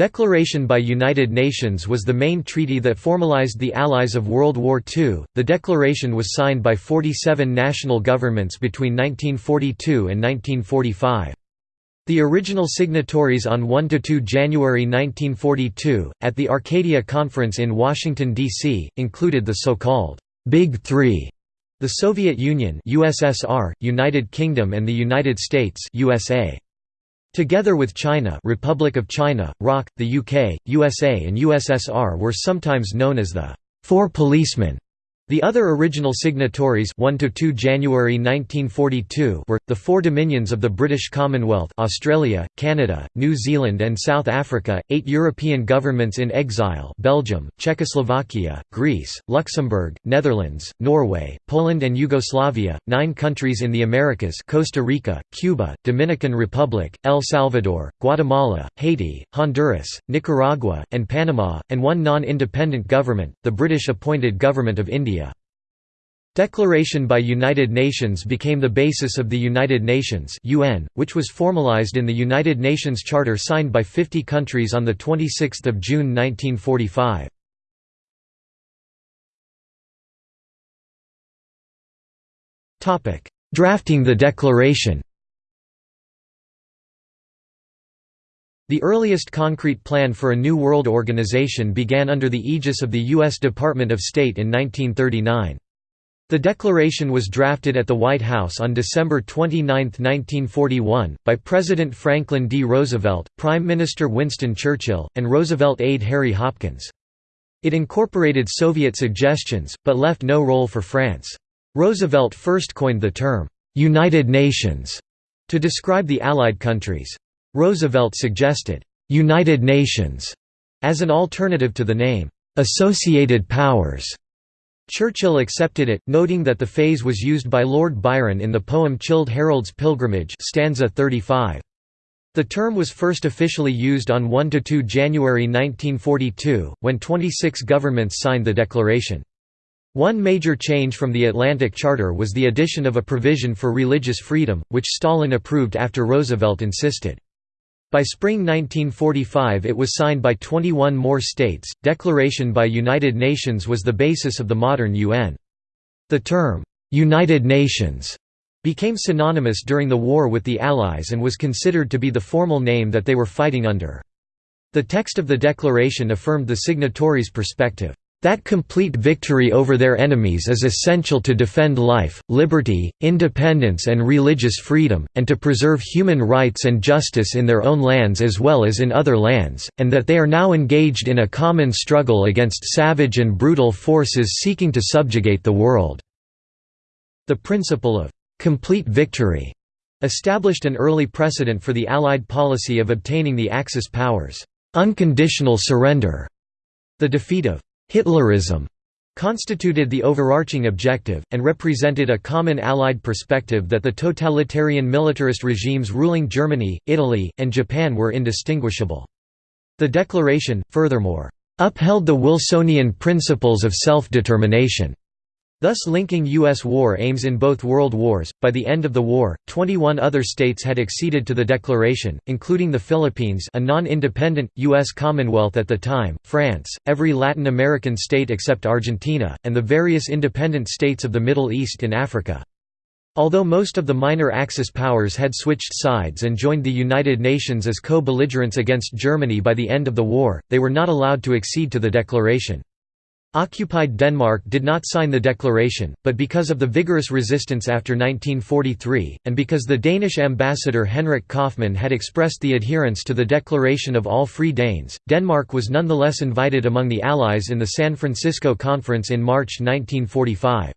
Declaration by United Nations was the main treaty that formalized the Allies of World War II. The declaration was signed by 47 national governments between 1942 and 1945. The original signatories on 1–2 January 1942, at the Arcadia Conference in Washington, D.C., included the so-called «Big Three, the Soviet Union USSR, United Kingdom and the United States USA. Together with China Republic of China, ROC, the UK, USA and USSR were sometimes known as the Four Policemen. The other original signatories 1 to 2 January 1942 were the four dominions of the British Commonwealth, Australia, Canada, New Zealand and South Africa, eight European governments in exile, Belgium, Czechoslovakia, Greece, Luxembourg, Netherlands, Norway, Poland and Yugoslavia, nine countries in the Americas, Costa Rica, Cuba, Dominican Republic, El Salvador, Guatemala, Haiti, Honduras, Nicaragua, and Panama, and one non-independent government, the British appointed Government of India. Declaration by United Nations became the basis of the United Nations UN, which was formalized in the United Nations Charter signed by 50 countries on 26 June 1945. Drafting the declaration The earliest concrete plan for a new world organization began under the aegis of the U.S. Department of State in 1939. The declaration was drafted at the White House on December 29, 1941, by President Franklin D. Roosevelt, Prime Minister Winston Churchill, and Roosevelt aide Harry Hopkins. It incorporated Soviet suggestions, but left no role for France. Roosevelt first coined the term, "'United Nations' to describe the Allied countries. Roosevelt suggested, "'United Nations' as an alternative to the name, "'Associated Powers' Churchill accepted it, noting that the phrase was used by Lord Byron in the poem Childe Harold's Pilgrimage stanza 35. The term was first officially used on 1–2 January 1942, when 26 governments signed the declaration. One major change from the Atlantic Charter was the addition of a provision for religious freedom, which Stalin approved after Roosevelt insisted. By spring 1945 it was signed by 21 more states. Declaration by United Nations was the basis of the modern UN. The term, "'United Nations' became synonymous during the war with the Allies and was considered to be the formal name that they were fighting under. The text of the declaration affirmed the signatories' perspective. That complete victory over their enemies is essential to defend life, liberty, independence and religious freedom, and to preserve human rights and justice in their own lands as well as in other lands, and that they are now engaged in a common struggle against savage and brutal forces seeking to subjugate the world." The principle of «complete victory» established an early precedent for the Allied policy of obtaining the Axis powers' «unconditional surrender». The defeat of Hitlerism constituted the overarching objective, and represented a common Allied perspective that the totalitarian militarist regimes ruling Germany, Italy, and Japan were indistinguishable. The declaration, furthermore, upheld the Wilsonian principles of self-determination thus linking U.S. war aims in both world wars. By the end of the war, 21 other states had acceded to the declaration, including the Philippines, a non-independent U.S. Commonwealth at the time, France, every Latin American state except Argentina, and the various independent states of the Middle East and Africa. Although most of the minor Axis powers had switched sides and joined the United Nations as co-belligerents against Germany by the end of the war, they were not allowed to accede to the declaration. Occupied Denmark did not sign the declaration, but because of the vigorous resistance after 1943, and because the Danish ambassador Henrik Kaufmann had expressed the adherence to the Declaration of All Free Danes, Denmark was nonetheless invited among the Allies in the San Francisco Conference in March 1945.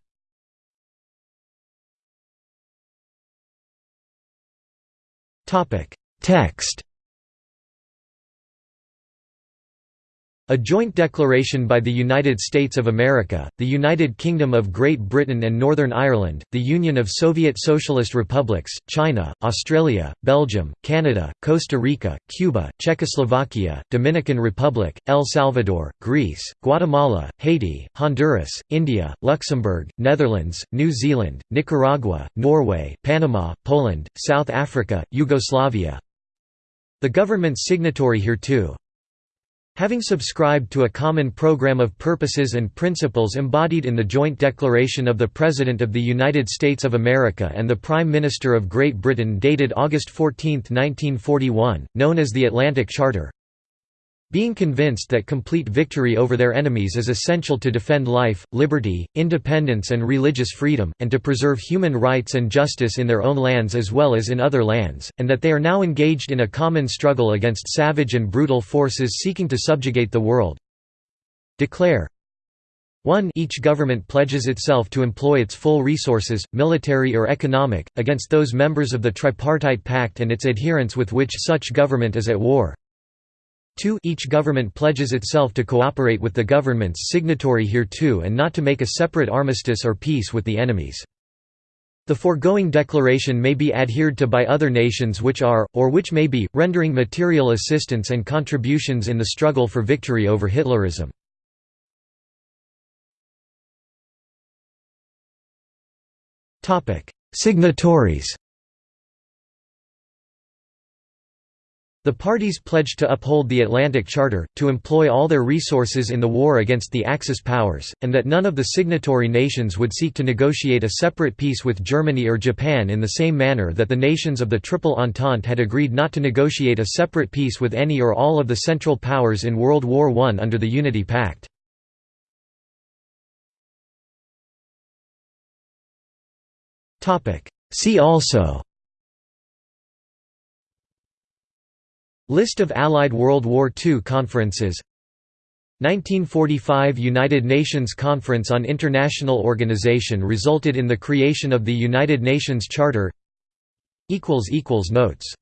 Text A joint declaration by the United States of America, the United Kingdom of Great Britain and Northern Ireland, the Union of Soviet Socialist Republics, China, Australia, Belgium, Canada, Costa Rica, Cuba, Czechoslovakia, Dominican Republic, El Salvador, Greece, Guatemala, Haiti, Honduras, India, Luxembourg, Netherlands, New Zealand, Nicaragua, Norway, Panama, Poland, South Africa, Yugoslavia. The government's signatory hereto Having subscribed to a common program of purposes and principles embodied in the joint declaration of the President of the United States of America and the Prime Minister of Great Britain dated August 14, 1941, known as the Atlantic Charter, being convinced that complete victory over their enemies is essential to defend life, liberty, independence and religious freedom, and to preserve human rights and justice in their own lands as well as in other lands, and that they are now engaged in a common struggle against savage and brutal forces seeking to subjugate the world. Declare 1 Each government pledges itself to employ its full resources, military or economic, against those members of the Tripartite Pact and its adherents with which such government is at war. 2 Each government pledges itself to cooperate with the governments signatory hereto and not to make a separate armistice or peace with the enemies. The foregoing declaration may be adhered to by other nations which are, or which may be, rendering material assistance and contributions in the struggle for victory over Hitlerism. Signatories The parties pledged to uphold the Atlantic Charter, to employ all their resources in the war against the Axis powers, and that none of the signatory nations would seek to negotiate a separate peace with Germany or Japan in the same manner that the nations of the Triple Entente had agreed not to negotiate a separate peace with any or all of the Central Powers in World War I under the Unity Pact. See also List of Allied World War II conferences. 1945 United Nations Conference on International Organization resulted in the creation of the United Nations Charter. Notes